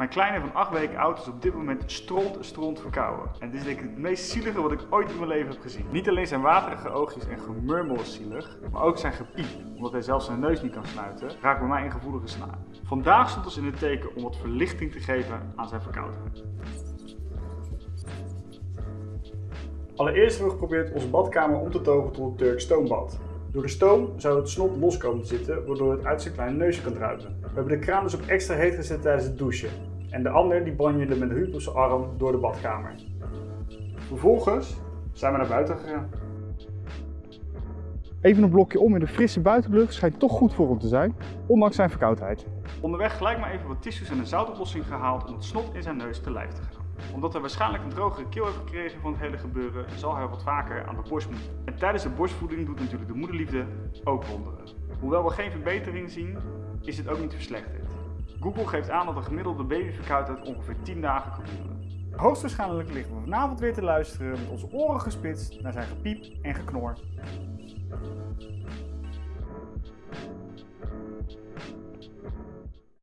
Mijn kleine van 8 weken oud is op dit moment stront stront verkouden. En dit is denk ik het meest zielige wat ik ooit in mijn leven heb gezien. Niet alleen zijn waterige oogjes en gemurmel is zielig, maar ook zijn gepiep, omdat hij zelfs zijn neus niet kan sluiten, raakt bij mij een gevoelige snaar. Vandaag stond ons in het teken om wat verlichting te geven aan zijn verkoudheid. Allereerst hebben we geprobeerd onze badkamer om te toveren tot een Turks stoombad. Door de stoom zou het snot los komen te zitten, waardoor het uit zijn kleine neusje kan druipen. We hebben de kraan dus op extra heet gezet tijdens het douchen. En de ander die banjerde met een huub op zijn arm door de badkamer. Vervolgens zijn we naar buiten gegaan. Even een blokje om in de frisse buitenlucht schijnt toch goed voor hem te zijn, ondanks zijn verkoudheid. Onderweg gelijk maar even wat tissues en een zoutoplossing gehaald om het snot in zijn neus te lijf te gaan. Omdat hij waarschijnlijk een drogere keel heeft gekregen van het hele gebeuren, zal hij wat vaker aan de borst moeten. En tijdens de borstvoeding doet natuurlijk de moederliefde ook wonderen. Hoewel we geen verbetering zien, is het ook niet verslechterd. Google geeft aan dat een gemiddelde babyverkoudheid ongeveer 10 dagen kan duren. Hoogstwaarschijnlijk liggen we vanavond weer te luisteren met onze oren gespitst naar zijn gepiep en geknor.